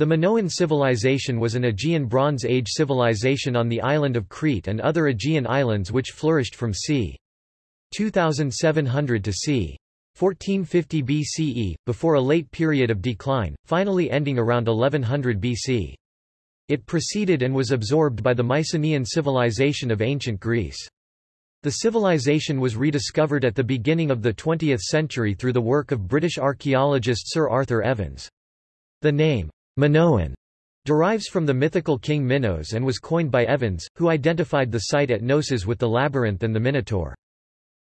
The Minoan civilization was an Aegean Bronze Age civilization on the island of Crete and other Aegean islands which flourished from c. 2700 to c. 1450 BCE, before a late period of decline, finally ending around 1100 BC. It preceded and was absorbed by the Mycenaean civilization of ancient Greece. The civilization was rediscovered at the beginning of the 20th century through the work of British archaeologist Sir Arthur Evans. The name, Minoan derives from the mythical king Minos and was coined by Evans, who identified the site at Knossos with the labyrinth and the Minotaur.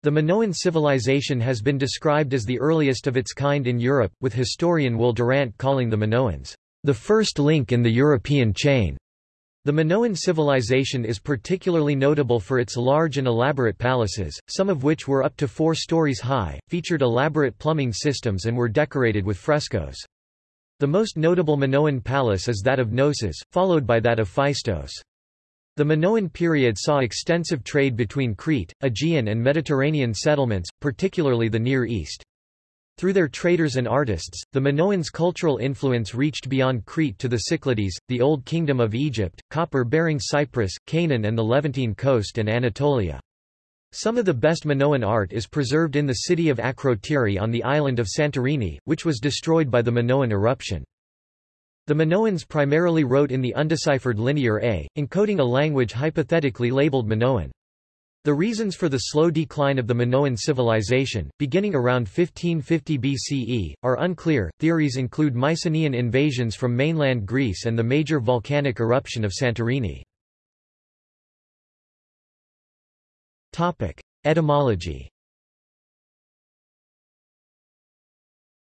The Minoan civilization has been described as the earliest of its kind in Europe, with historian Will Durant calling the Minoans, the first link in the European chain. The Minoan civilization is particularly notable for its large and elaborate palaces, some of which were up to four stories high, featured elaborate plumbing systems and were decorated with frescoes. The most notable Minoan palace is that of Knossos, followed by that of Phaistos. The Minoan period saw extensive trade between Crete, Aegean and Mediterranean settlements, particularly the Near East. Through their traders and artists, the Minoans' cultural influence reached beyond Crete to the Cyclades, the Old Kingdom of Egypt, copper-bearing Cyprus, Canaan and the Levantine coast and Anatolia. Some of the best Minoan art is preserved in the city of Akrotiri on the island of Santorini, which was destroyed by the Minoan eruption. The Minoans primarily wrote in the undeciphered Linear A, encoding a language hypothetically labeled Minoan. The reasons for the slow decline of the Minoan civilization, beginning around 1550 BCE, are unclear. Theories include Mycenaean invasions from mainland Greece and the major volcanic eruption of Santorini. Etymology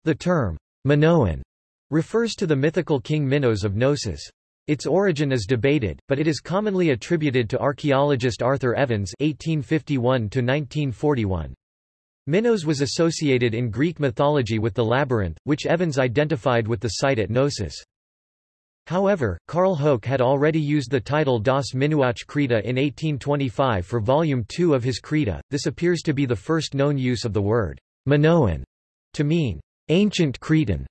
The term, Minoan, refers to the mythical king Minos of Knossos. Its origin is debated, but it is commonly attributed to archaeologist Arthur Evans (1851–1941). Minos was associated in Greek mythology with the labyrinth, which Evans identified with the site at Knossos. However, Carl Hoeck had already used the title Das Minoische Kreta in 1825 for Volume 2 of his Kreta. This appears to be the first known use of the word Minoan to mean ancient Cretan.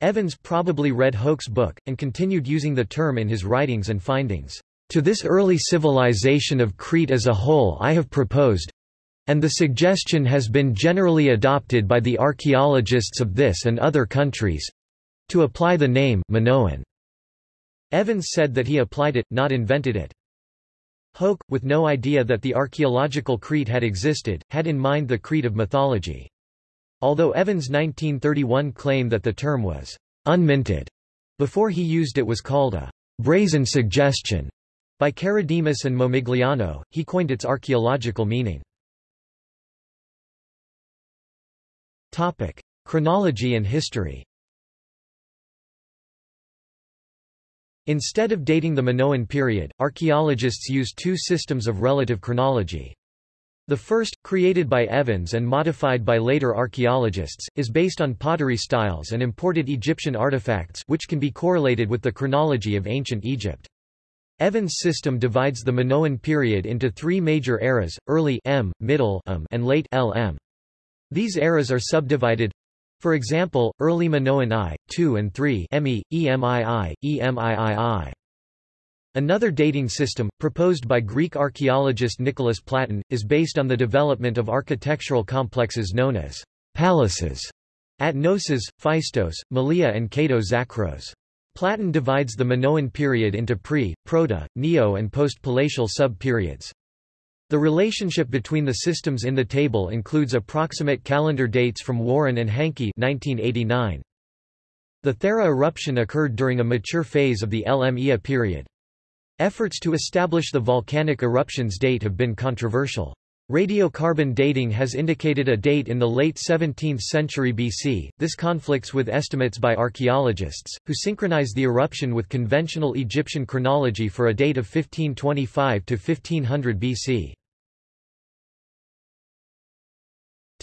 Evans probably read Hoeck's book, and continued using the term in his writings and findings. To this early civilization of Crete as a whole I have proposed, and the suggestion has been generally adopted by the archaeologists of this and other countries, to apply the name Minoan. Evans said that he applied it, not invented it. Hoeck, with no idea that the archaeological Crete had existed, had in mind the Crete of mythology. Although Evans' 1931 claim that the term was unminted before he used it was called a brazen suggestion by Karadimas and Momigliano, he coined its archaeological meaning. Topic: Chronology and history. Instead of dating the Minoan period, archaeologists use two systems of relative chronology. The first, created by Evans and modified by later archaeologists, is based on pottery styles and imported Egyptian artifacts which can be correlated with the chronology of ancient Egypt. Evans' system divides the Minoan period into three major eras, early M, middle M, and late LM. These eras are subdivided for example, early Minoan I, II and III EMI, EMII, EMIII. Another dating system, proposed by Greek archaeologist Nicholas Platon, is based on the development of architectural complexes known as palaces at Knossos, Phaistos, Malia and Kato-Zakros. Platon divides the Minoan period into pre, proto, neo and post-palatial sub-periods. The relationship between the systems in the table includes approximate calendar dates from Warren and Hankey 1989. The Thera eruption occurred during a mature phase of the LM period. Efforts to establish the volcanic eruption's date have been controversial. Radiocarbon dating has indicated a date in the late 17th century BC. This conflicts with estimates by archaeologists, who synchronize the eruption with conventional Egyptian chronology for a date of 1525 to 1500 BC.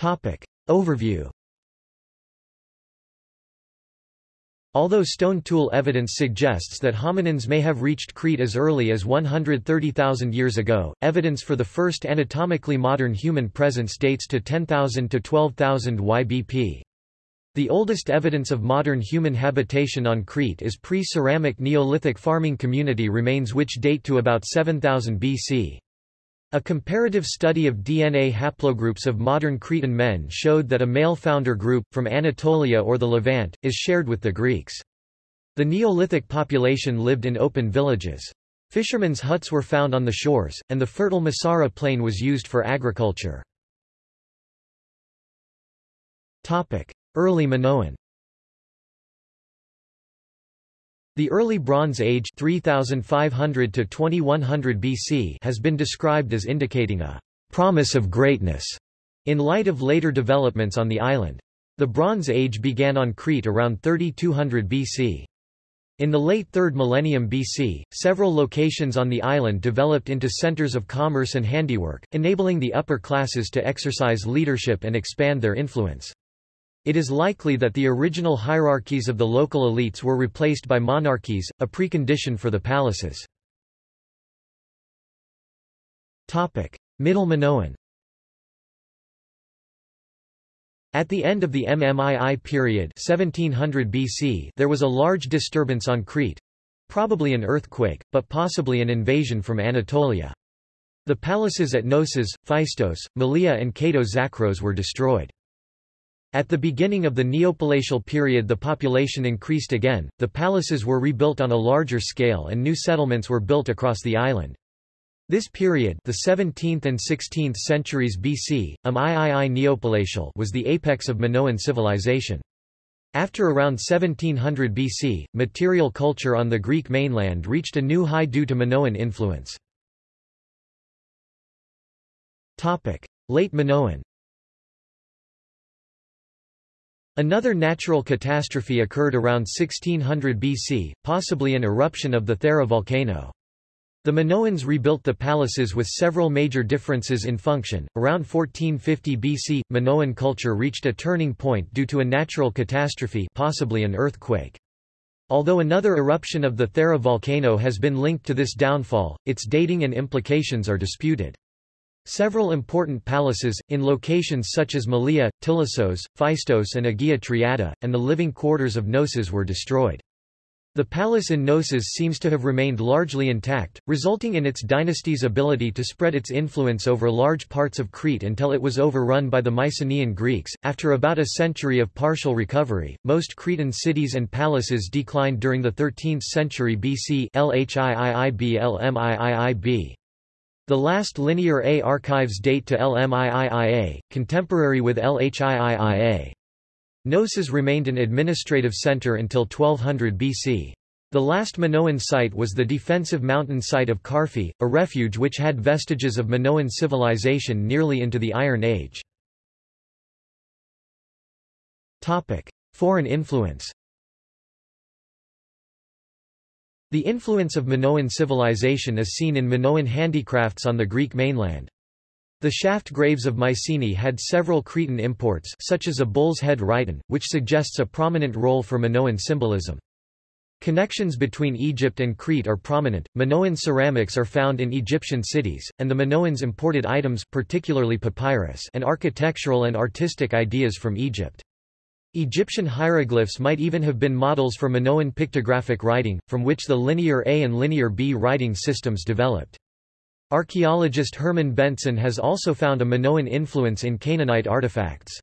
Topic. Overview Although stone tool evidence suggests that hominins may have reached Crete as early as 130,000 years ago, evidence for the first anatomically modern human presence dates to 10,000 to 12,000 YBP. The oldest evidence of modern human habitation on Crete is pre-ceramic Neolithic farming community remains which date to about 7000 BC. A comparative study of DNA haplogroups of modern Cretan men showed that a male founder group, from Anatolia or the Levant, is shared with the Greeks. The Neolithic population lived in open villages. Fishermen's huts were found on the shores, and the fertile Messara plain was used for agriculture. Early Minoan The Early Bronze Age 3500 to 2100 BC has been described as indicating a promise of greatness in light of later developments on the island. The Bronze Age began on Crete around 3200 BC. In the late 3rd millennium BC, several locations on the island developed into centers of commerce and handiwork, enabling the upper classes to exercise leadership and expand their influence. It is likely that the original hierarchies of the local elites were replaced by monarchies, a precondition for the palaces. Middle Minoan At the end of the MMII period 1700 BC there was a large disturbance on Crete—probably an earthquake, but possibly an invasion from Anatolia. The palaces at Knossos, Phaistos, Malia and Kato Zakros were destroyed. At the beginning of the Neopalatial period the population increased again, the palaces were rebuilt on a larger scale and new settlements were built across the island. This period the 17th and 16th centuries BC, um III Neopalatial was the apex of Minoan civilization. After around 1700 BC, material culture on the Greek mainland reached a new high due to Minoan influence. Late Minoan Another natural catastrophe occurred around 1600 BC, possibly an eruption of the Thera volcano. The Minoans rebuilt the palaces with several major differences in function. Around 1450 BC, Minoan culture reached a turning point due to a natural catastrophe, possibly an earthquake. Although another eruption of the Thera volcano has been linked to this downfall, its dating and implications are disputed. Several important palaces, in locations such as Malia, Tylissos, Phaistos and Agia Triada, and the living quarters of Knossos were destroyed. The palace in Knossos seems to have remained largely intact, resulting in its dynasty's ability to spread its influence over large parts of Crete until it was overrun by the Mycenaean Greeks. After about a century of partial recovery, most Cretan cities and palaces declined during the 13th century BC. LHIIIB the last Linear A archives date to LMIIIA, contemporary with LHIIIA. Knossos remained an administrative center until 1200 BC. The last Minoan site was the defensive mountain site of Karfi, a refuge which had vestiges of Minoan civilization nearly into the Iron Age. Topic. Foreign influence The influence of Minoan civilization is seen in Minoan handicrafts on the Greek mainland. The shaft graves of Mycenae had several Cretan imports such as a bull's head rhyton, which suggests a prominent role for Minoan symbolism. Connections between Egypt and Crete are prominent. Minoan ceramics are found in Egyptian cities, and the Minoans imported items particularly papyrus and architectural and artistic ideas from Egypt. Egyptian hieroglyphs might even have been models for Minoan pictographic writing, from which the Linear A and Linear B writing systems developed. Archaeologist Herman Bengtson has also found a Minoan influence in Canaanite artifacts.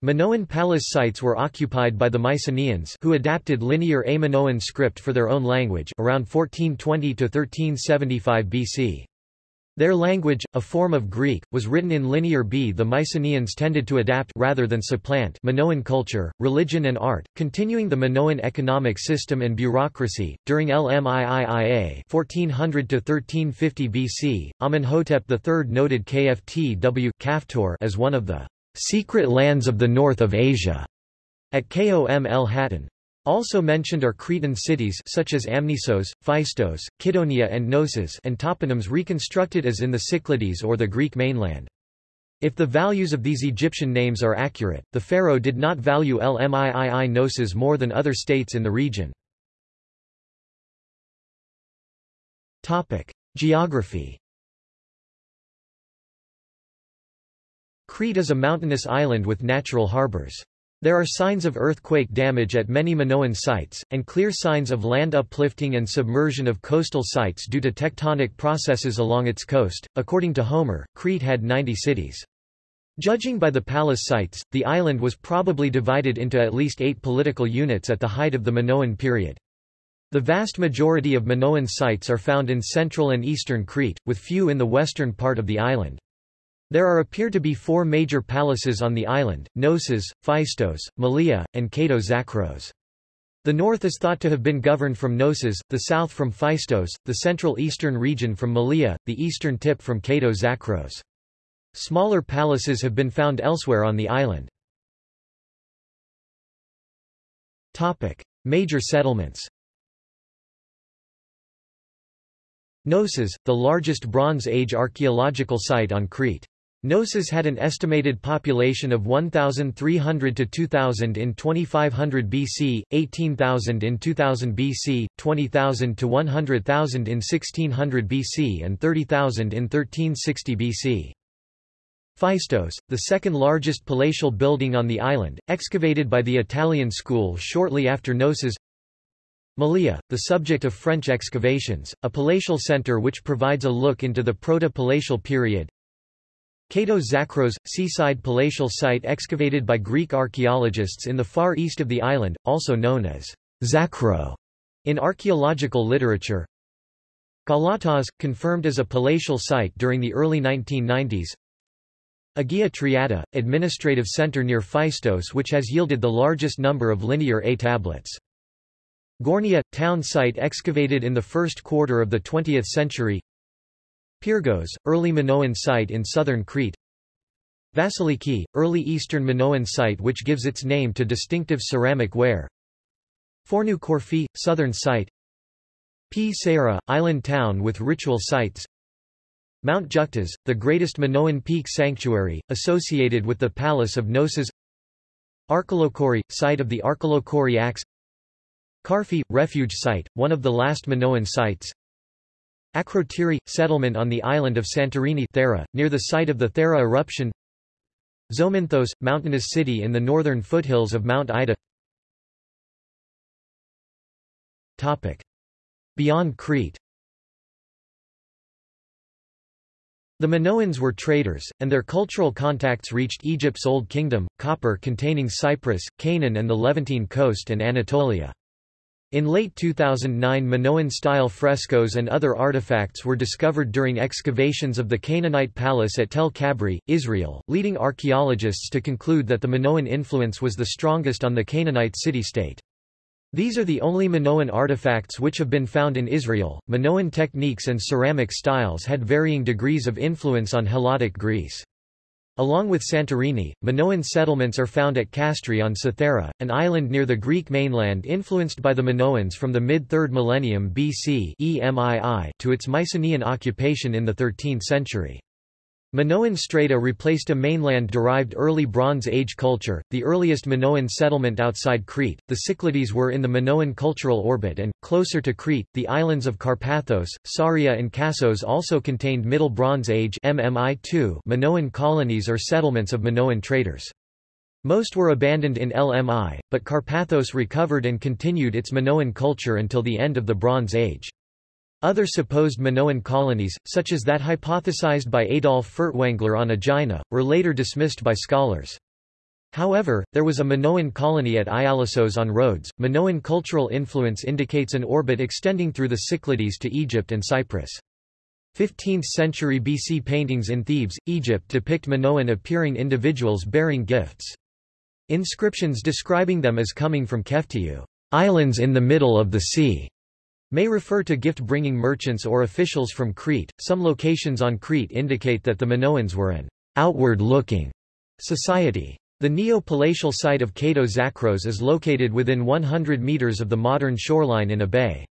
Minoan palace sites were occupied by the Mycenaeans who adapted Linear A Minoan script for their own language around 1420 to 1375 BC. Their language, a form of Greek, was written in Linear B. The Mycenaeans tended to adapt rather than supplant Minoan culture, religion and art, continuing the Minoan economic system and bureaucracy. During LMIIIA 1400 to 1350 BC, Amenhotep III noted Kftw Kaftor as one of the secret lands of the north of Asia at Kom el Hattin. Also mentioned are Cretan cities such as Amnisos, Phaistos, Kydonia and Knossos and toponyms reconstructed as in the Cyclades or the Greek mainland. If the values of these Egyptian names are accurate, the pharaoh did not value Lmiii Knossos more than other states in the region. Geography Crete is a mountainous island with natural harbors. There are signs of earthquake damage at many Minoan sites, and clear signs of land uplifting and submersion of coastal sites due to tectonic processes along its coast. According to Homer, Crete had 90 cities. Judging by the palace sites, the island was probably divided into at least eight political units at the height of the Minoan period. The vast majority of Minoan sites are found in central and eastern Crete, with few in the western part of the island. There are appear to be four major palaces on the island, Knossos, Phaistos, Malia, and Kato Zakros. The north is thought to have been governed from Knossos, the south from Phaistos, the central eastern region from Malia, the eastern tip from Kato Zakros. Smaller palaces have been found elsewhere on the island. Topic. Major settlements Knossos, the largest Bronze Age archaeological site on Crete. Knossos had an estimated population of 1,300 to 2,000 in 2500 BC, 18,000 in 2000 BC, 20,000 to 100,000 in 1600 BC and 30,000 in 1360 BC. Phaistos, the second largest palatial building on the island, excavated by the Italian school shortly after Knossos Malia, the subject of French excavations, a palatial centre which provides a look into the proto-palatial period. Kato Zakros, seaside palatial site excavated by Greek archaeologists in the far east of the island, also known as Zakro in archaeological literature. Galatas, confirmed as a palatial site during the early 1990s. Agia Triada, administrative center near Phaistos which has yielded the largest number of linear A tablets. Gournia, town site excavated in the first quarter of the 20th century Pyrgos, early Minoan site in southern Crete. Vasiliki, early eastern Minoan site which gives its name to distinctive ceramic ware. Fornou Corfi, southern site. Pseira, island town with ritual sites. Mount Juktas, the greatest Minoan peak sanctuary, associated with the Palace of Knossos Arkalochori, site of the Arkalochori Axe. Karfi, refuge site, one of the last Minoan sites. Akrotiri, settlement on the island of Santorini Thera, near the site of the Thera eruption. Zominthos, mountainous city in the northern foothills of Mount Ida. Topic. Beyond Crete The Minoans were traders, and their cultural contacts reached Egypt's Old Kingdom, copper containing Cyprus, Canaan and the Levantine coast and Anatolia. In late 2009 Minoan-style frescoes and other artifacts were discovered during excavations of the Canaanite palace at Tel Kabri, Israel, leading archaeologists to conclude that the Minoan influence was the strongest on the Canaanite city-state. These are the only Minoan artifacts which have been found in Israel. Minoan techniques and ceramic styles had varying degrees of influence on Helladic Greece. Along with Santorini, Minoan settlements are found at Kastri on Cythera, an island near the Greek mainland influenced by the Minoans from the mid-3rd millennium BC to its Mycenaean occupation in the 13th century. Minoan strata replaced a mainland-derived early Bronze Age culture, the earliest Minoan settlement outside Crete. The Cyclades were in the Minoan cultural orbit and, closer to Crete, the islands of Carpathos, Saria and Kassos also contained Middle Bronze Age MMI Minoan colonies or settlements of Minoan traders. Most were abandoned in LMI, but Carpathos recovered and continued its Minoan culture until the end of the Bronze Age. Other supposed Minoan colonies, such as that hypothesized by Adolf Furtwängler on Aegina, were later dismissed by scholars. However, there was a Minoan colony at Ialissos on Rhodes. Minoan cultural influence indicates an orbit extending through the Cyclades to Egypt and Cyprus. 15th century BC paintings in Thebes, Egypt depict Minoan appearing individuals bearing gifts. Inscriptions describing them as coming from Keftiu, islands in the middle of the sea, may refer to gift-bringing merchants or officials from Crete. Some locations on Crete indicate that the Minoans were an outward-looking society. The neo-palatial site of Kato Zakros is located within 100 meters of the modern shoreline in a bay.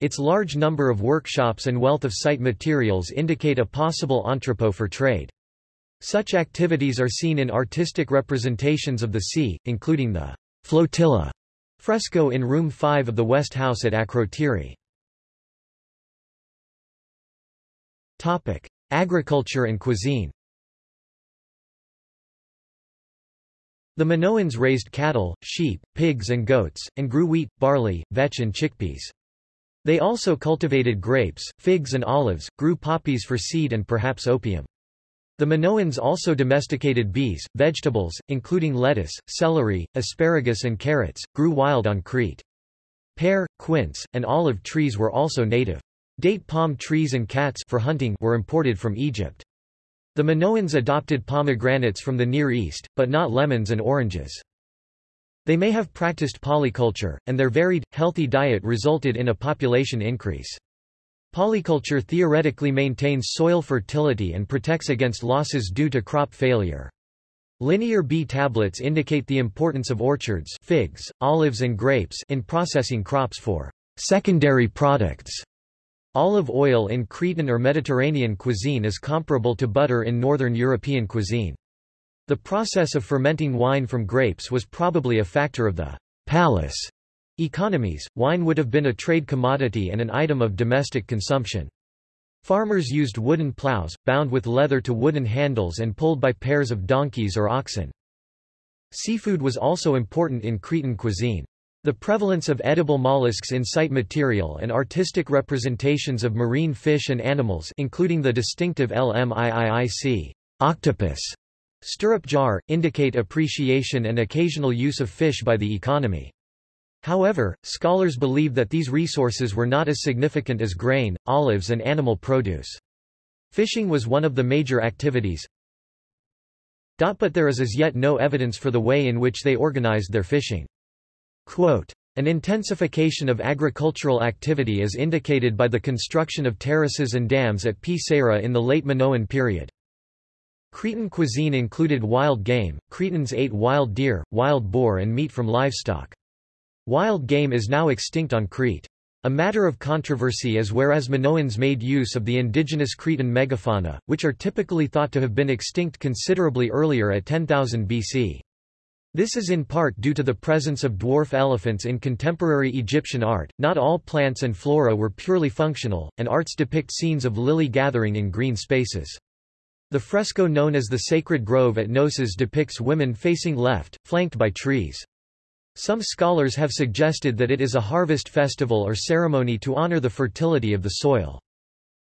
Its large number of workshops and wealth of site materials indicate a possible entrepot for trade. Such activities are seen in artistic representations of the sea, including the flotilla Fresco in Room 5 of the West House at Akrotiri. Agriculture and cuisine The Minoans raised cattle, sheep, pigs and goats, and grew wheat, barley, vetch and chickpeas. They also cultivated grapes, figs and olives, grew poppies for seed and perhaps opium. The Minoans also domesticated bees, vegetables, including lettuce, celery, asparagus and carrots, grew wild on Crete. Pear, quince, and olive trees were also native. Date palm trees and cats for hunting were imported from Egypt. The Minoans adopted pomegranates from the Near East, but not lemons and oranges. They may have practiced polyculture, and their varied, healthy diet resulted in a population increase. Polyculture theoretically maintains soil fertility and protects against losses due to crop failure. Linear B tablets indicate the importance of orchards figs, olives and grapes in processing crops for secondary products. Olive oil in Cretan or Mediterranean cuisine is comparable to butter in Northern European cuisine. The process of fermenting wine from grapes was probably a factor of the palace economies. Wine would have been a trade commodity and an item of domestic consumption. Farmers used wooden plows, bound with leather to wooden handles and pulled by pairs of donkeys or oxen. Seafood was also important in Cretan cuisine. The prevalence of edible mollusks in site material and artistic representations of marine fish and animals including the distinctive LMIIIC octopus stirrup jar, indicate appreciation and occasional use of fish by the economy. However, scholars believe that these resources were not as significant as grain, olives and animal produce. Fishing was one of the major activities. But there is as yet no evidence for the way in which they organized their fishing. Quote, an intensification of agricultural activity is indicated by the construction of terraces and dams at Pseira in the late Minoan period. Cretan cuisine included wild game, Cretans ate wild deer, wild boar and meat from livestock. Wild game is now extinct on Crete. A matter of controversy is whereas Minoans made use of the indigenous Cretan megafauna, which are typically thought to have been extinct considerably earlier at 10,000 BC. This is in part due to the presence of dwarf elephants in contemporary Egyptian art. Not all plants and flora were purely functional, and arts depict scenes of lily gathering in green spaces. The fresco known as the Sacred Grove at Knossos depicts women facing left, flanked by trees. Some scholars have suggested that it is a harvest festival or ceremony to honor the fertility of the soil.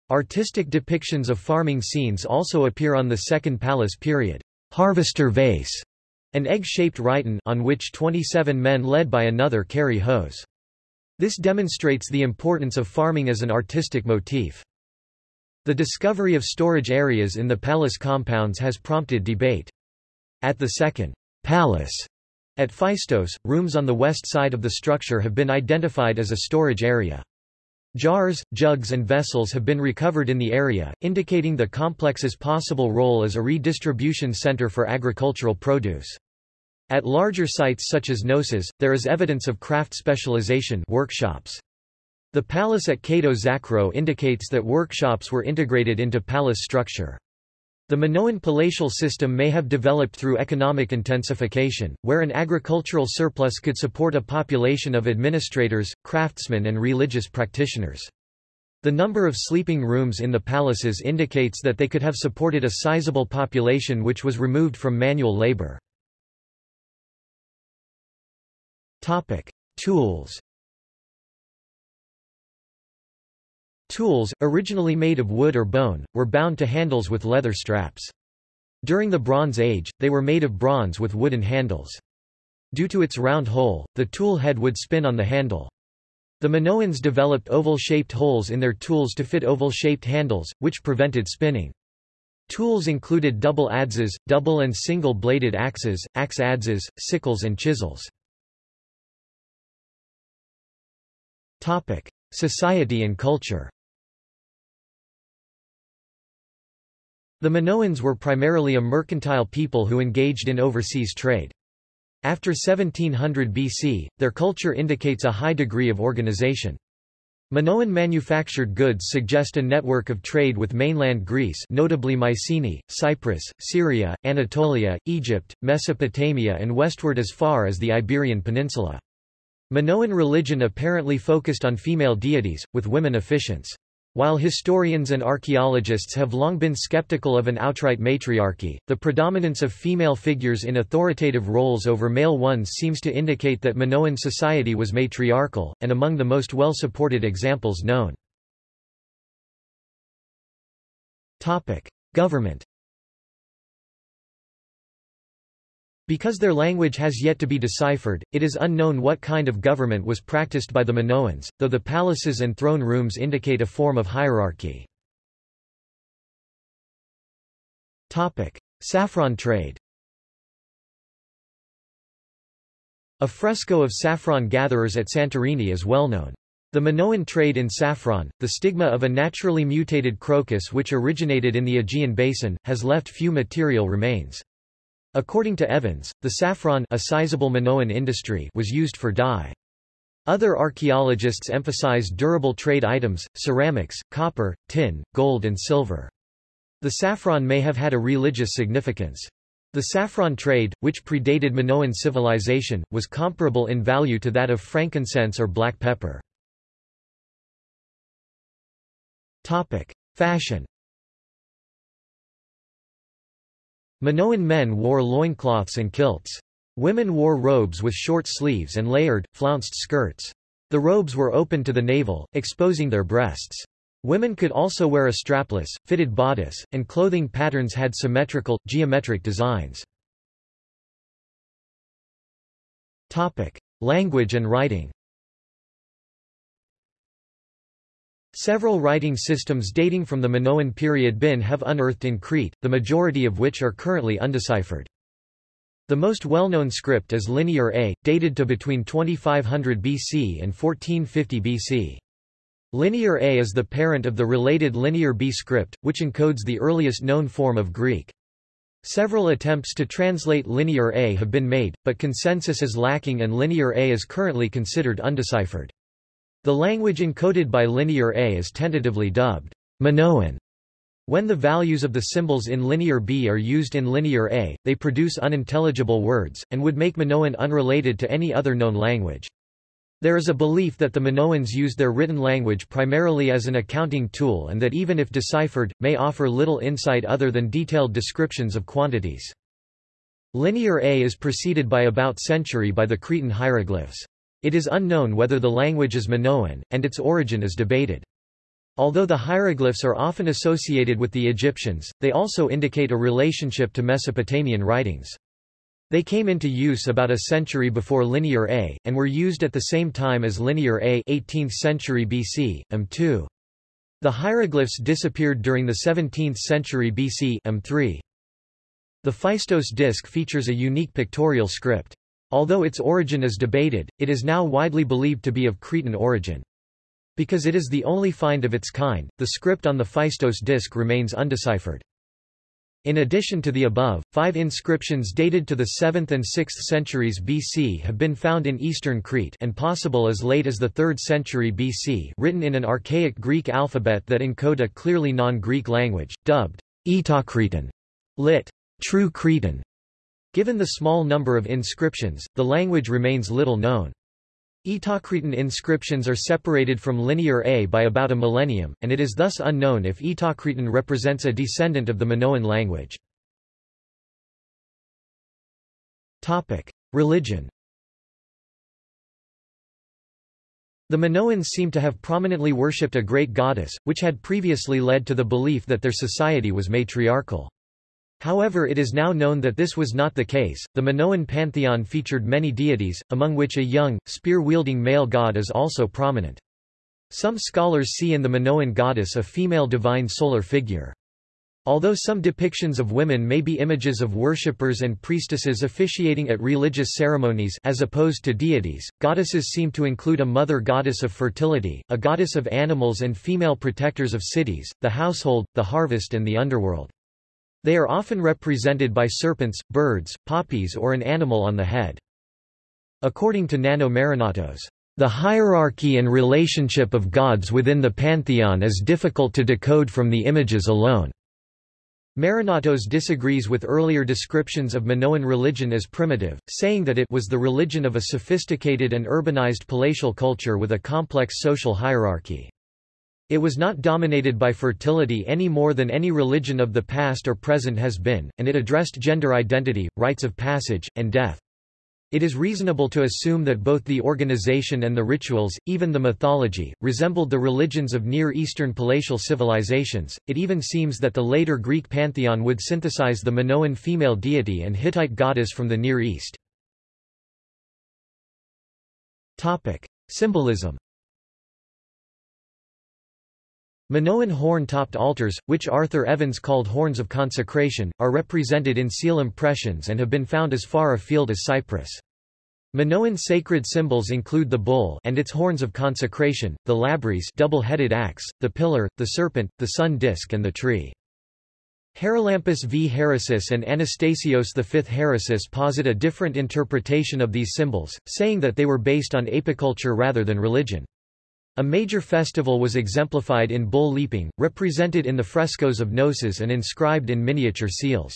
Artistic depictions of farming scenes also appear on the Second Palace period. Harvester vase an egg-shaped rhyton on which 27 men led by another carry hoes. This demonstrates the importance of farming as an artistic motif. The discovery of storage areas in the palace compounds has prompted debate. At the second palace at Phaistos, rooms on the west side of the structure have been identified as a storage area. Jars, jugs and vessels have been recovered in the area, indicating the complex's possible role as a redistribution center for agricultural produce. At larger sites such as Knossos, there is evidence of craft specialization workshops. The palace at Kato Zakro indicates that workshops were integrated into palace structure. The Minoan palatial system may have developed through economic intensification, where an agricultural surplus could support a population of administrators, craftsmen and religious practitioners. The number of sleeping rooms in the palaces indicates that they could have supported a sizable population which was removed from manual labor. Tools. Tools, originally made of wood or bone, were bound to handles with leather straps. During the Bronze Age, they were made of bronze with wooden handles. Due to its round hole, the tool head would spin on the handle. The Minoans developed oval-shaped holes in their tools to fit oval-shaped handles, which prevented spinning. Tools included double adzes, double and single-bladed axes, axe adzes, sickles and chisels. Topic: Society and culture. The Minoans were primarily a mercantile people who engaged in overseas trade. After 1700 BC, their culture indicates a high degree of organization. Minoan manufactured goods suggest a network of trade with mainland Greece notably Mycenae, Cyprus, Syria, Anatolia, Egypt, Mesopotamia and westward as far as the Iberian Peninsula. Minoan religion apparently focused on female deities, with women officiants. While historians and archaeologists have long been skeptical of an outright matriarchy, the predominance of female figures in authoritative roles over male ones seems to indicate that Minoan society was matriarchal, and among the most well-supported examples known. Government Because their language has yet to be deciphered, it is unknown what kind of government was practiced by the Minoans, though the palaces and throne rooms indicate a form of hierarchy. Saffron trade A fresco of saffron gatherers at Santorini is well known. The Minoan trade in saffron, the stigma of a naturally mutated crocus which originated in the Aegean basin, has left few material remains. According to Evans, the saffron a sizable Minoan industry was used for dye. Other archaeologists emphasize durable trade items, ceramics, copper, tin, gold and silver. The saffron may have had a religious significance. The saffron trade, which predated Minoan civilization, was comparable in value to that of frankincense or black pepper. Topic. Fashion Minoan men wore loincloths and kilts. Women wore robes with short sleeves and layered, flounced skirts. The robes were open to the navel, exposing their breasts. Women could also wear a strapless, fitted bodice, and clothing patterns had symmetrical, geometric designs. Language and writing Several writing systems dating from the Minoan period bin have unearthed in Crete, the majority of which are currently undeciphered. The most well-known script is Linear A, dated to between 2500 BC and 1450 BC. Linear A is the parent of the related Linear B script, which encodes the earliest known form of Greek. Several attempts to translate Linear A have been made, but consensus is lacking and Linear A is currently considered undeciphered. The language encoded by Linear A is tentatively dubbed Minoan. When the values of the symbols in Linear B are used in Linear A, they produce unintelligible words, and would make Minoan unrelated to any other known language. There is a belief that the Minoans used their written language primarily as an accounting tool and that even if deciphered, may offer little insight other than detailed descriptions of quantities. Linear A is preceded by about century by the Cretan hieroglyphs. It is unknown whether the language is Minoan, and its origin is debated. Although the hieroglyphs are often associated with the Egyptians, they also indicate a relationship to Mesopotamian writings. They came into use about a century before Linear A, and were used at the same time as Linear A 18th century BC, M2. The hieroglyphs disappeared during the 17th century BC M3. The Phaistos disc features a unique pictorial script. Although its origin is debated, it is now widely believed to be of Cretan origin. Because it is the only find of its kind, the script on the Phaistos disc remains undeciphered. In addition to the above, five inscriptions dated to the 7th and 6th centuries BC have been found in eastern Crete and possible as late as the 3rd century BC written in an archaic Greek alphabet that encode a clearly non-Greek language, dubbed Eteocretan, lit. True Cretan. Given the small number of inscriptions, the language remains little known. Eteocretan inscriptions are separated from Linear A by about a millennium, and it is thus unknown if Eteocretan represents a descendant of the Minoan language. Religion The Minoans seem to have prominently worshipped a great goddess, which had previously led to the belief that their society was matriarchal. However it is now known that this was not the case. The Minoan pantheon featured many deities, among which a young, spear-wielding male god is also prominent. Some scholars see in the Minoan goddess a female divine solar figure. Although some depictions of women may be images of worshippers and priestesses officiating at religious ceremonies as opposed to deities, goddesses seem to include a mother goddess of fertility, a goddess of animals and female protectors of cities, the household, the harvest and the underworld. They are often represented by serpents, birds, poppies or an animal on the head. According to Nanno Marinatos, the hierarchy and relationship of gods within the pantheon is difficult to decode from the images alone. Marinatos disagrees with earlier descriptions of Minoan religion as primitive, saying that it was the religion of a sophisticated and urbanized palatial culture with a complex social hierarchy. It was not dominated by fertility any more than any religion of the past or present has been, and it addressed gender identity, rites of passage, and death. It is reasonable to assume that both the organization and the rituals, even the mythology, resembled the religions of Near Eastern palatial civilizations. It even seems that the later Greek pantheon would synthesize the Minoan female deity and Hittite goddess from the Near East. Topic: Symbolism Minoan horn-topped altars, which Arthur Evans called horns of consecration, are represented in seal impressions and have been found as far afield as Cyprus. Minoan sacred symbols include the bull and its horns of consecration, the labrys double-headed axe, the pillar, the serpent, the sun disk and the tree. Haralampos v. Harissis and Anastasios V. Harissis posit a different interpretation of these symbols, saying that they were based on apiculture rather than religion. A major festival was exemplified in bull leaping, represented in the frescoes of Knossos and inscribed in miniature seals.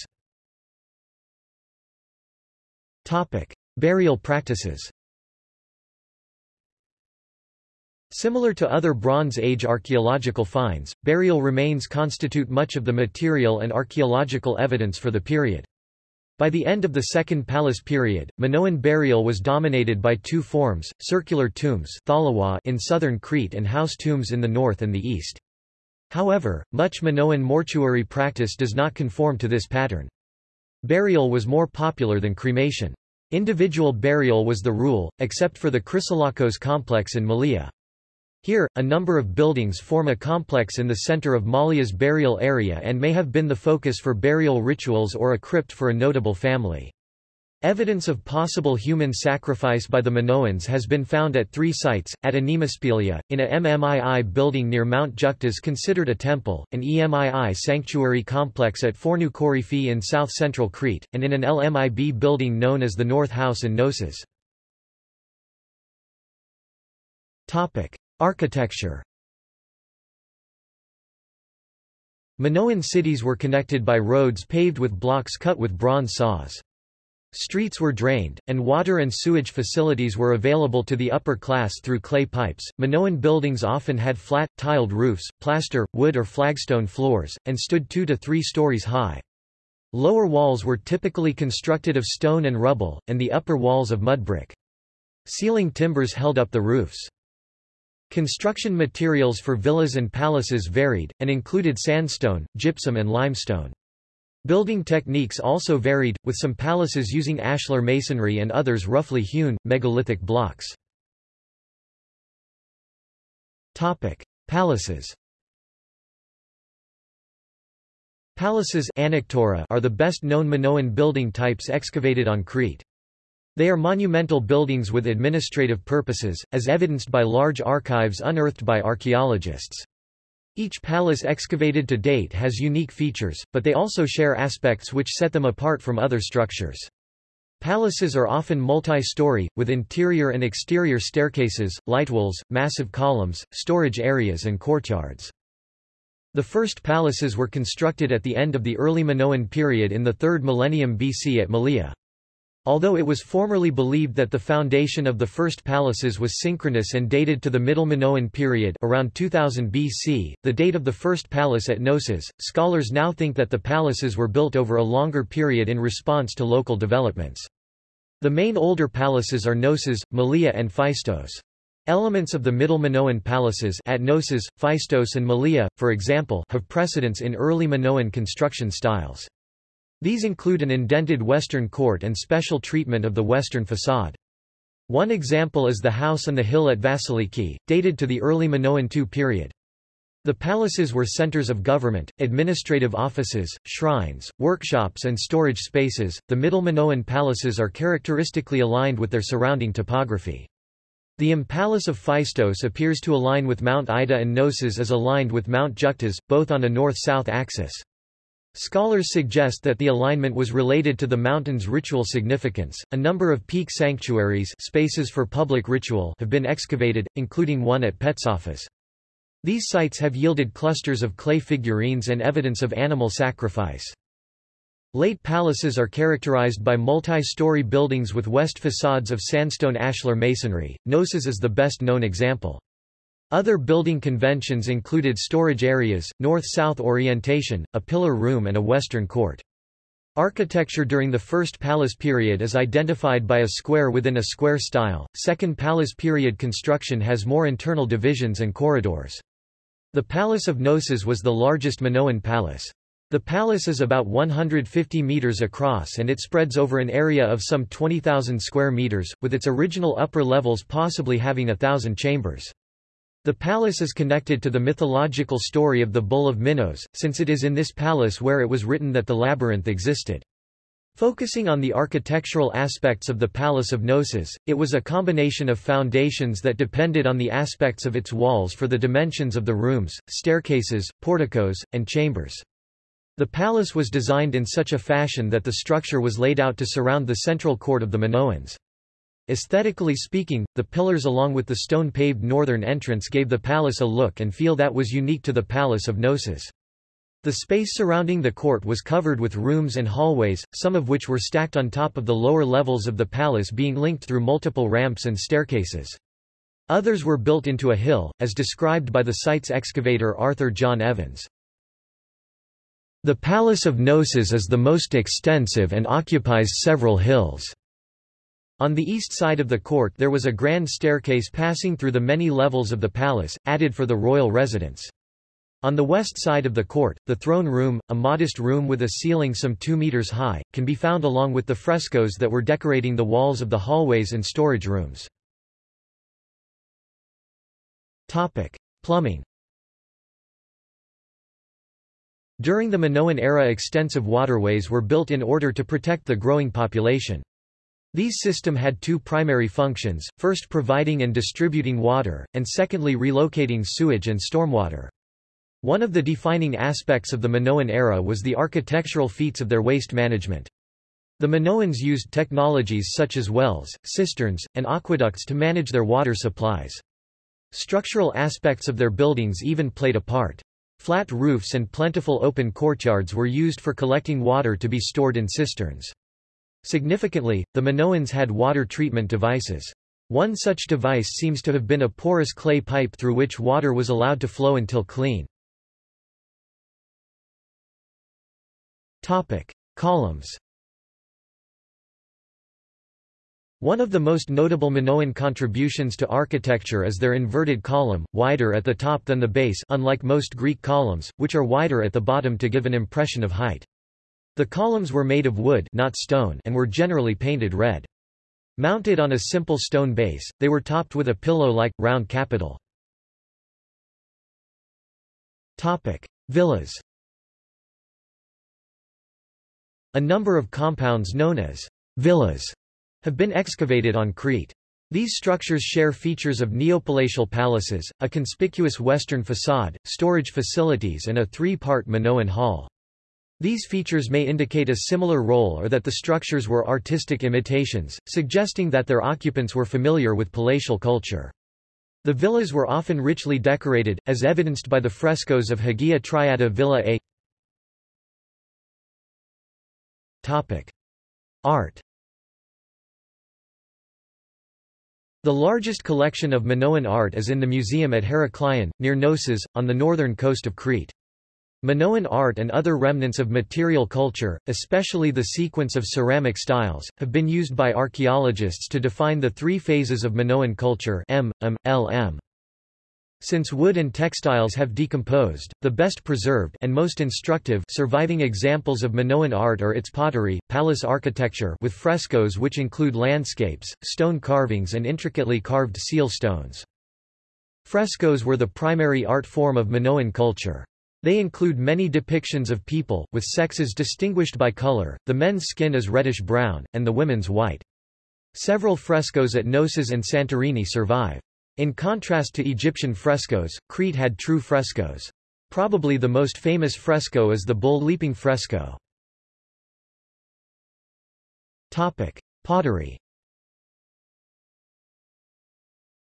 Burial practices Similar to other Bronze Age archaeological finds, burial remains constitute much of the material and archaeological evidence for the period. By the end of the Second Palace period, Minoan burial was dominated by two forms, circular tombs in southern Crete and house tombs in the north and the east. However, much Minoan mortuary practice does not conform to this pattern. Burial was more popular than cremation. Individual burial was the rule, except for the Chrysolakos complex in Malia. Here, a number of buildings form a complex in the center of Malia's burial area and may have been the focus for burial rituals or a crypt for a notable family. Evidence of possible human sacrifice by the Minoans has been found at three sites, at Anemospilia, in a MMII building near Mount Juktas considered a temple, an EMII sanctuary complex at Fornou Koryphi in south-central Crete, and in an LMIB building known as the North House in Knossos. Architecture Minoan cities were connected by roads paved with blocks cut with bronze saws. Streets were drained, and water and sewage facilities were available to the upper class through clay pipes. Minoan buildings often had flat, tiled roofs, plaster, wood or flagstone floors, and stood two to three stories high. Lower walls were typically constructed of stone and rubble, and the upper walls of mud brick. Ceiling timbers held up the roofs. Construction materials for villas and palaces varied, and included sandstone, gypsum and limestone. Building techniques also varied, with some palaces using ashlar masonry and others roughly hewn, megalithic blocks. Palaces Palaces are the best known Minoan building types excavated on Crete. They are monumental buildings with administrative purposes, as evidenced by large archives unearthed by archaeologists. Each palace excavated to date has unique features, but they also share aspects which set them apart from other structures. Palaces are often multi-story, with interior and exterior staircases, lightwalls, massive columns, storage areas and courtyards. The first palaces were constructed at the end of the early Minoan period in the 3rd millennium BC at Malia. Although it was formerly believed that the foundation of the first palaces was synchronous and dated to the Middle Minoan period around 2000 BC, the date of the first palace at Knossos, scholars now think that the palaces were built over a longer period in response to local developments. The main older palaces are Knossos, Malia and Phaistos. Elements of the Middle Minoan palaces at Knossos, Phaistos and Malia, for example, have precedence in early Minoan construction styles. These include an indented western court and special treatment of the western facade. One example is the house on the hill at Vasiliki, dated to the early Minoan II period. The palaces were centers of government, administrative offices, shrines, workshops and storage spaces. The Middle Minoan palaces are characteristically aligned with their surrounding topography. The Palace of Phaistos appears to align with Mount Ida and Knossos as aligned with Mount Juktas, both on a north-south axis. Scholars suggest that the alignment was related to the mountain's ritual significance. A number of peak sanctuaries, spaces for public ritual, have been excavated, including one at Petsophos. These sites have yielded clusters of clay figurines and evidence of animal sacrifice. Late palaces are characterized by multi-story buildings with west facades of sandstone ashlar masonry. Knossos is the best known example. Other building conventions included storage areas, north-south orientation, a pillar room and a western court. Architecture during the First Palace period is identified by a square within a square style, Second Palace period construction has more internal divisions and corridors. The Palace of Knossos was the largest Minoan palace. The palace is about 150 meters across and it spreads over an area of some 20,000 square meters, with its original upper levels possibly having a thousand chambers. The palace is connected to the mythological story of the Bull of Minos, since it is in this palace where it was written that the labyrinth existed. Focusing on the architectural aspects of the Palace of Knossos, it was a combination of foundations that depended on the aspects of its walls for the dimensions of the rooms, staircases, porticos, and chambers. The palace was designed in such a fashion that the structure was laid out to surround the central court of the Minoans. Aesthetically speaking, the pillars along with the stone-paved northern entrance gave the palace a look and feel that was unique to the Palace of Knossos. The space surrounding the court was covered with rooms and hallways, some of which were stacked on top of the lower levels of the palace being linked through multiple ramps and staircases. Others were built into a hill, as described by the site's excavator Arthur John Evans. The Palace of Knossos is the most extensive and occupies several hills. On the east side of the court there was a grand staircase passing through the many levels of the palace, added for the royal residence. On the west side of the court, the throne room, a modest room with a ceiling some 2 meters high, can be found along with the frescoes that were decorating the walls of the hallways and storage rooms. Topic. Plumbing During the Minoan era extensive waterways were built in order to protect the growing population. These system had two primary functions, first providing and distributing water, and secondly relocating sewage and stormwater. One of the defining aspects of the Minoan era was the architectural feats of their waste management. The Minoans used technologies such as wells, cisterns, and aqueducts to manage their water supplies. Structural aspects of their buildings even played a part. Flat roofs and plentiful open courtyards were used for collecting water to be stored in cisterns. Significantly, the Minoans had water treatment devices. One such device seems to have been a porous clay pipe through which water was allowed to flow until clean. Columns One of the most notable Minoan contributions to architecture is their inverted column, wider at the top than the base unlike most Greek columns, which are wider at the bottom to give an impression of height. The columns were made of wood not stone and were generally painted red. Mounted on a simple stone base, they were topped with a pillow-like, round capital. Villas A number of compounds known as villas have been excavated on Crete. These structures share features of neopalatial palaces, a conspicuous western facade, storage facilities and a three-part Minoan hall. These features may indicate a similar role or that the structures were artistic imitations, suggesting that their occupants were familiar with palatial culture. The villas were often richly decorated, as evidenced by the frescoes of Hagia Triada Villa A. Topic. Art The largest collection of Minoan art is in the museum at Heraklion, near Knossos, on the northern coast of Crete. Minoan art and other remnants of material culture, especially the sequence of ceramic styles, have been used by archaeologists to define the three phases of Minoan culture M, M, L, M. Since wood and textiles have decomposed, the best preserved and most instructive surviving examples of Minoan art are its pottery, palace architecture with frescoes which include landscapes, stone carvings and intricately carved seal stones. Frescoes were the primary art form of Minoan culture. They include many depictions of people, with sexes distinguished by color, the men's skin is reddish-brown, and the women's white. Several frescoes at Knossos and Santorini survive. In contrast to Egyptian frescoes, Crete had true frescoes. Probably the most famous fresco is the bull leaping fresco. Topic. Pottery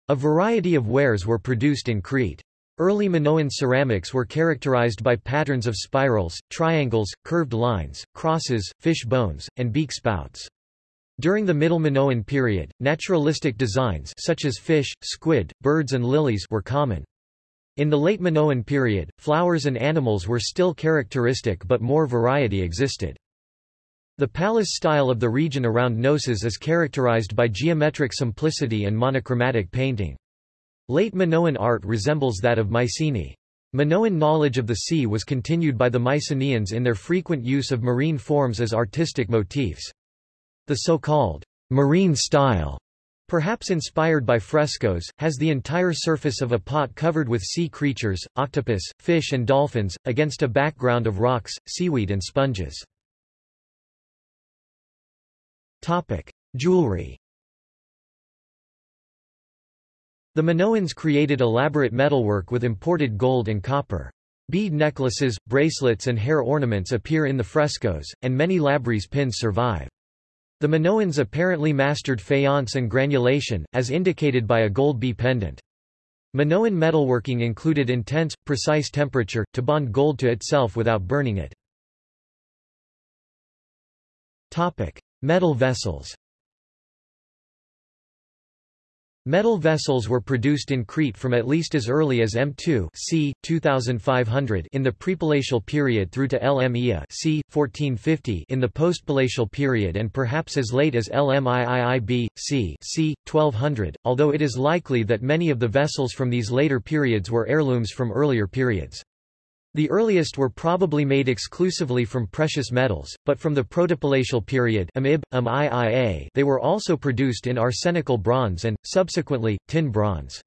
A variety of wares were produced in Crete. Early Minoan ceramics were characterized by patterns of spirals, triangles, curved lines, crosses, fish bones, and beak spouts. During the Middle Minoan period, naturalistic designs such as fish, squid, birds and lilies were common. In the late Minoan period, flowers and animals were still characteristic but more variety existed. The palace style of the region around Knossos is characterized by geometric simplicity and monochromatic painting. Late Minoan art resembles that of Mycenae. Minoan knowledge of the sea was continued by the Mycenaeans in their frequent use of marine forms as artistic motifs. The so-called marine style perhaps inspired by frescoes, has the entire surface of a pot covered with sea creatures, octopus, fish and dolphins, against a background of rocks, seaweed and sponges. Topic. Jewelry The Minoans created elaborate metalwork with imported gold and copper. Bead necklaces, bracelets and hair ornaments appear in the frescoes, and many labrys pins survive. The Minoans apparently mastered faience and granulation, as indicated by a gold bee pendant. Minoan metalworking included intense, precise temperature, to bond gold to itself without burning it. Topic. Metal vessels Metal vessels were produced in Crete from at least as early as M2 c. 2500 in the prepalatial period through to LMEA c. 1450 in the postpalatial period and perhaps as late as LMIIIB c. c. 1200, although it is likely that many of the vessels from these later periods were heirlooms from earlier periods. The earliest were probably made exclusively from precious metals, but from the protopalatial period they were also produced in arsenical bronze and, subsequently, tin bronze.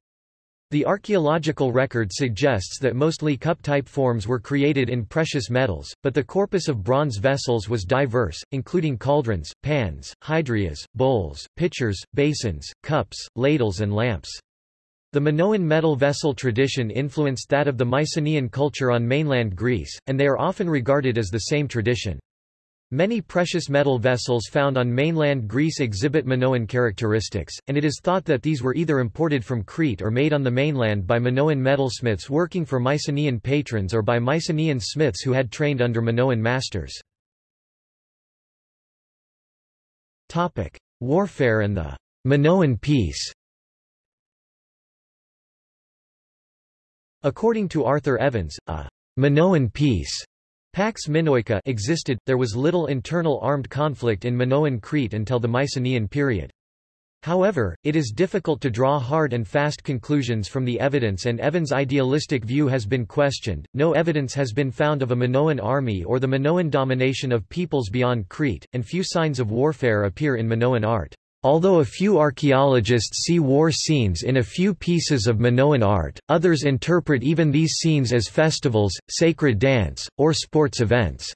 The archaeological record suggests that mostly cup-type forms were created in precious metals, but the corpus of bronze vessels was diverse, including cauldrons, pans, hydrias, bowls, pitchers, basins, cups, ladles and lamps. The Minoan metal vessel tradition influenced that of the Mycenaean culture on mainland Greece, and they are often regarded as the same tradition. Many precious metal vessels found on mainland Greece exhibit Minoan characteristics, and it is thought that these were either imported from Crete or made on the mainland by Minoan metalsmiths working for Mycenaean patrons or by Mycenaean smiths who had trained under Minoan masters. Warfare and the Minoan peace According to Arthur Evans, a Minoan peace Pax Minoica existed, there was little internal armed conflict in Minoan Crete until the Mycenaean period. However, it is difficult to draw hard and fast conclusions from the evidence and Evans' idealistic view has been questioned. No evidence has been found of a Minoan army or the Minoan domination of peoples beyond Crete, and few signs of warfare appear in Minoan art. Although a few archaeologists see war scenes in a few pieces of Minoan art, others interpret even these scenes as festivals, sacred dance, or sports events.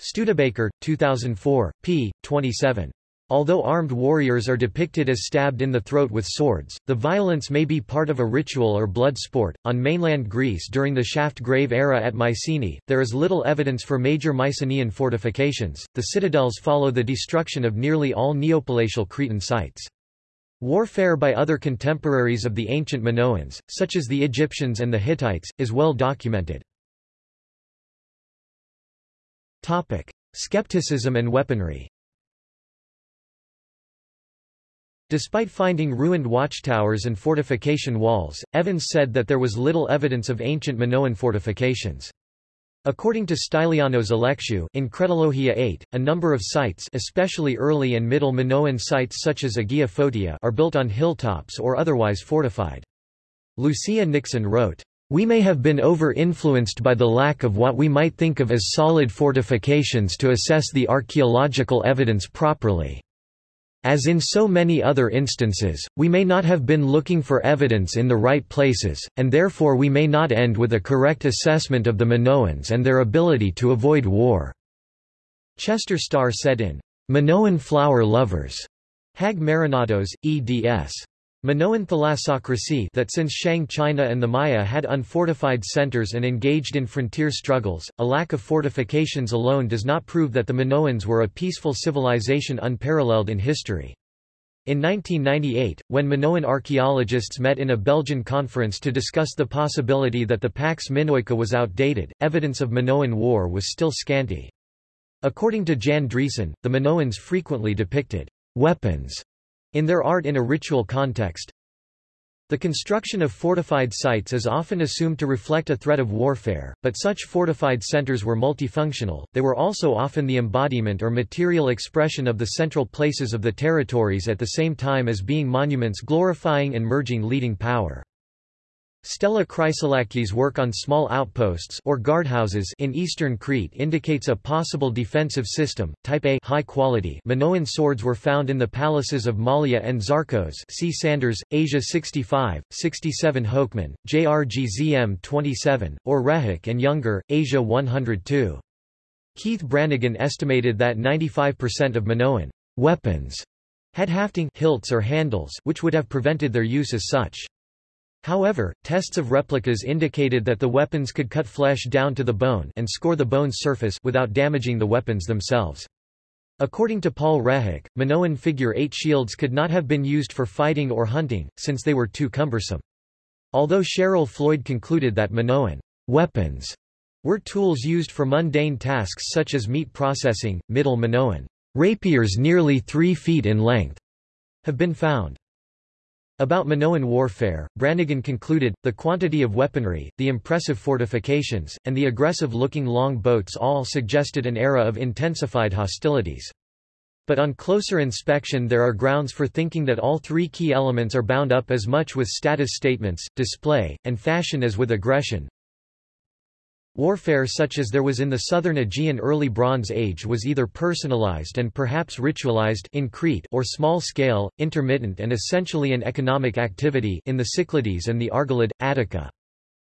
Studebaker, 2004, p. 27. Although armed warriors are depicted as stabbed in the throat with swords, the violence may be part of a ritual or blood sport. On mainland Greece during the shaft grave era at Mycenae, there is little evidence for major Mycenaean fortifications. The citadels follow the destruction of nearly all Neopalatial Cretan sites. Warfare by other contemporaries of the ancient Minoans, such as the Egyptians and the Hittites, is well documented. Topic: Skepticism and weaponry Despite finding ruined watchtowers and fortification walls, Evans said that there was little evidence of ancient Minoan fortifications. According to Stylianos Alexiou in Cretologia 8, a number of sites especially early and middle Minoan sites such as Agia Photia are built on hilltops or otherwise fortified. Lucia Nixon wrote, "...we may have been over-influenced by the lack of what we might think of as solid fortifications to assess the archaeological evidence properly." As in so many other instances, we may not have been looking for evidence in the right places, and therefore we may not end with a correct assessment of the Minoans and their ability to avoid war." Chester Starr said in Minoan Flower Lovers, Hägg Marinatos, eds. Minoan thalassocracy that since Shang China and the Maya had unfortified centers and engaged in frontier struggles, a lack of fortifications alone does not prove that the Minoans were a peaceful civilization unparalleled in history. In 1998, when Minoan archaeologists met in a Belgian conference to discuss the possibility that the Pax Minoica was outdated, evidence of Minoan war was still scanty. According to Jan Driessen, the Minoans frequently depicted weapons in their art in a ritual context. The construction of fortified sites is often assumed to reflect a threat of warfare, but such fortified centers were multifunctional, they were also often the embodiment or material expression of the central places of the territories at the same time as being monuments glorifying and merging leading power. Stella Chrysoulaki's work on small outposts or guardhouses in eastern Crete indicates a possible defensive system. Type A high quality Minoan swords were found in the palaces of Malia and Zakros. See Sanders, Asia 65, 67 Hoeckmann, JRGZM 27, or Rehak and Younger, Asia 102. Keith Branigan estimated that 95% of Minoan weapons had hafting hilts or handles which would have prevented their use as such. However, tests of replicas indicated that the weapons could cut flesh down to the bone and score the bone's surface without damaging the weapons themselves. According to Paul Rehak, Minoan figure-eight shields could not have been used for fighting or hunting, since they were too cumbersome. Although Cheryl Floyd concluded that Minoan weapons were tools used for mundane tasks such as meat processing, middle Minoan rapiers nearly three feet in length have been found. About Minoan warfare, Branigan concluded, the quantity of weaponry, the impressive fortifications, and the aggressive-looking long boats all suggested an era of intensified hostilities. But on closer inspection there are grounds for thinking that all three key elements are bound up as much with status statements, display, and fashion as with aggression, Warfare such as there was in the southern Aegean early Bronze Age was either personalized and perhaps ritualized in Crete or small-scale, intermittent and essentially an economic activity in the Cyclades and the Argolid, Attica.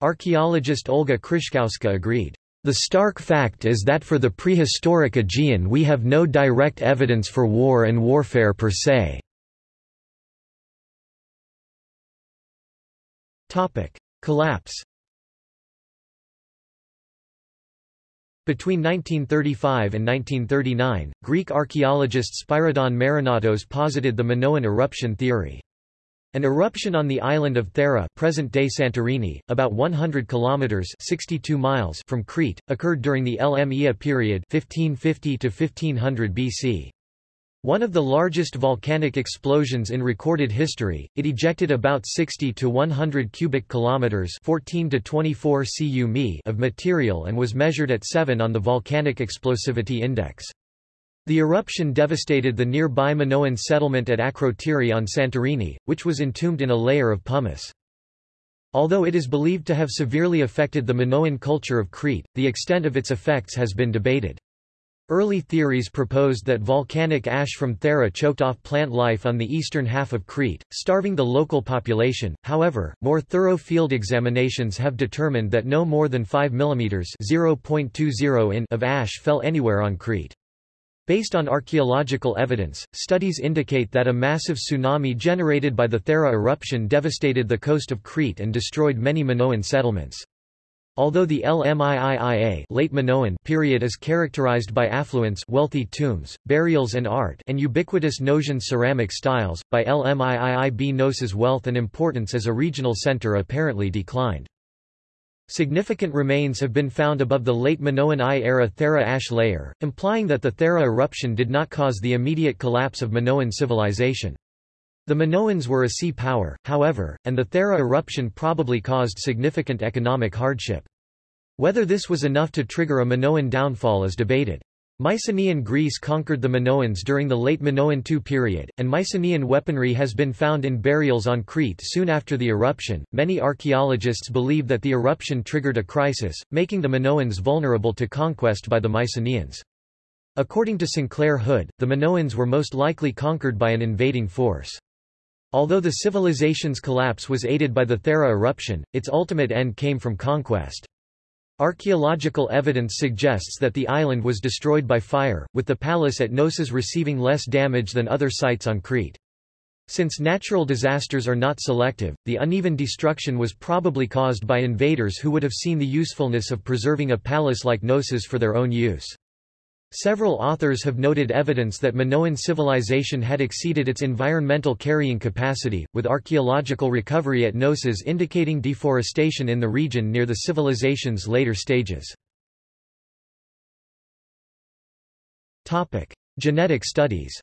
Archaeologist Olga Krzyszkowska agreed. The stark fact is that for the prehistoric Aegean we have no direct evidence for war and warfare per se. Collapse Between 1935 and 1939, Greek archaeologist Spyridon Marinatos posited the Minoan eruption theory. An eruption on the island of Thera present-day Santorini, about 100 kilometers 62 miles from Crete, occurred during the LMEA period 1550 to 1500 BC. One of the largest volcanic explosions in recorded history, it ejected about 60 to 100 cubic kilometers 14 to 24 cu mi of material and was measured at 7 on the volcanic explosivity index. The eruption devastated the nearby Minoan settlement at Akrotiri on Santorini, which was entombed in a layer of pumice. Although it is believed to have severely affected the Minoan culture of Crete, the extent of its effects has been debated. Early theories proposed that volcanic ash from Thera choked off plant life on the eastern half of Crete, starving the local population. However, more thorough field examinations have determined that no more than 5 mm (0.20 in) of ash fell anywhere on Crete. Based on archaeological evidence, studies indicate that a massive tsunami generated by the Thera eruption devastated the coast of Crete and destroyed many Minoan settlements. Although the LMIIIA late Minoan period is characterized by affluence wealthy tombs, burials and art and ubiquitous Knossian ceramic styles, by LMIIIB Knossos' wealth and importance as a regional center apparently declined. Significant remains have been found above the late Minoan I-era Thera ash layer, implying that the Thera eruption did not cause the immediate collapse of Minoan civilization. The Minoans were a sea power, however, and the Thera eruption probably caused significant economic hardship. Whether this was enough to trigger a Minoan downfall is debated. Mycenaean Greece conquered the Minoans during the late Minoan II period, and Mycenaean weaponry has been found in burials on Crete soon after the eruption. Many archaeologists believe that the eruption triggered a crisis, making the Minoans vulnerable to conquest by the Mycenaeans. According to Sinclair Hood, the Minoans were most likely conquered by an invading force. Although the civilization's collapse was aided by the Thera eruption, its ultimate end came from conquest. Archaeological evidence suggests that the island was destroyed by fire, with the palace at Knossos receiving less damage than other sites on Crete. Since natural disasters are not selective, the uneven destruction was probably caused by invaders who would have seen the usefulness of preserving a palace like Knossos for their own use. Several authors have noted evidence that Minoan civilization had exceeded its environmental carrying capacity, with archaeological recovery at Knossos indicating deforestation in the region near the civilization's later stages. Genetic studies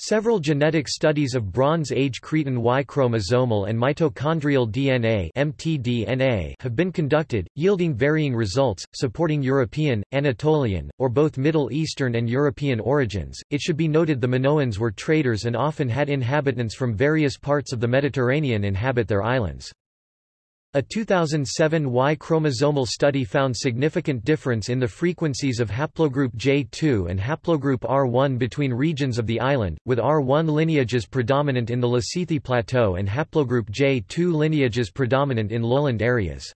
Several genetic studies of Bronze Age Cretan Y chromosomal and mitochondrial DNA (mtDNA) have been conducted, yielding varying results, supporting European, Anatolian, or both Middle Eastern and European origins. It should be noted the Minoans were traders and often had inhabitants from various parts of the Mediterranean inhabit their islands. A 2007 Y chromosomal study found significant difference in the frequencies of haplogroup J2 and haplogroup R1 between regions of the island, with R1 lineages predominant in the Lassithi Plateau and haplogroup J2 lineages predominant in lowland areas.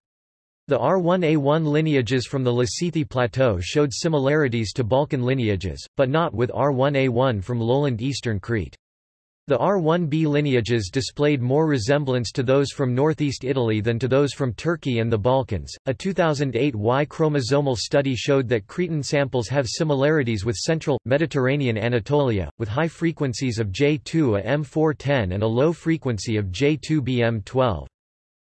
The R1A1 lineages from the Lassithi Plateau showed similarities to Balkan lineages, but not with R1A1 from lowland eastern Crete. The R1b lineages displayed more resemblance to those from northeast Italy than to those from Turkey and the Balkans. A 2008 Y chromosomal study showed that Cretan samples have similarities with central, Mediterranean Anatolia, with high frequencies of J2A M410 and a low frequency of J2B M12.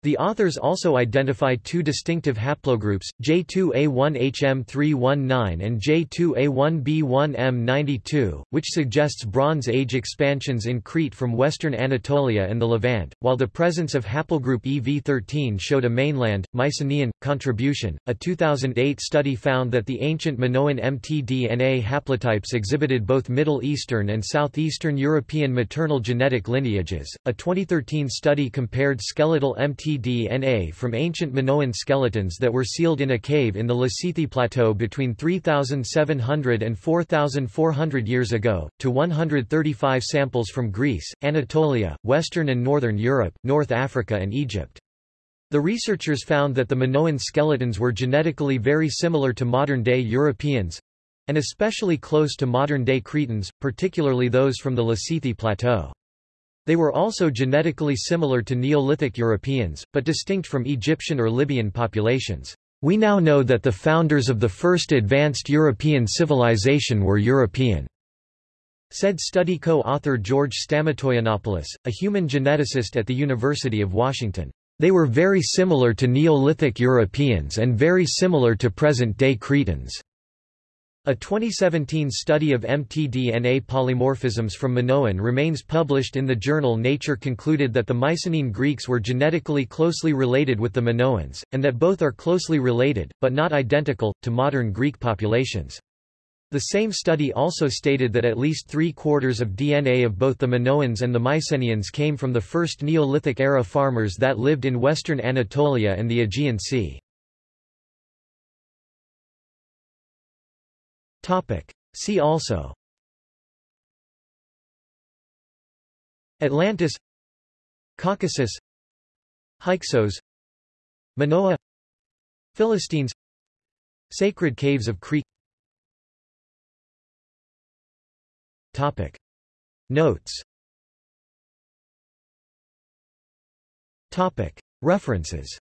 The authors also identify two distinctive haplogroups, J2A1HM319 and J2A1B1M92, which suggests Bronze Age expansions in Crete from western Anatolia and the Levant, while the presence of haplogroup EV13 showed a mainland, Mycenaean, contribution. A 2008 study found that the ancient Minoan mtDNA haplotypes exhibited both Middle Eastern and Southeastern European maternal genetic lineages. A 2013 study compared skeletal mtDNA DNA from ancient Minoan skeletons that were sealed in a cave in the Lassithi Plateau between 3,700 and 4,400 years ago, to 135 samples from Greece, Anatolia, Western and Northern Europe, North Africa and Egypt. The researchers found that the Minoan skeletons were genetically very similar to modern-day Europeans, and especially close to modern-day Cretans, particularly those from the Lassithi Plateau. They were also genetically similar to Neolithic Europeans, but distinct from Egyptian or Libyan populations. We now know that the founders of the first advanced European civilization were European, said study co-author George Stamatoyiannopoulos, a human geneticist at the University of Washington. They were very similar to Neolithic Europeans and very similar to present-day Cretans. A 2017 study of mtDNA polymorphisms from Minoan remains published in the journal Nature concluded that the Mycenaean Greeks were genetically closely related with the Minoans, and that both are closely related, but not identical, to modern Greek populations. The same study also stated that at least three-quarters of DNA of both the Minoans and the Mycenaeans came from the first Neolithic-era farmers that lived in western Anatolia and the Aegean Sea. See also. Atlantis. Caucasus. Hyksos. Minoa Philistines. Sacred Caves of Crete. Topic. Notes. Topic. References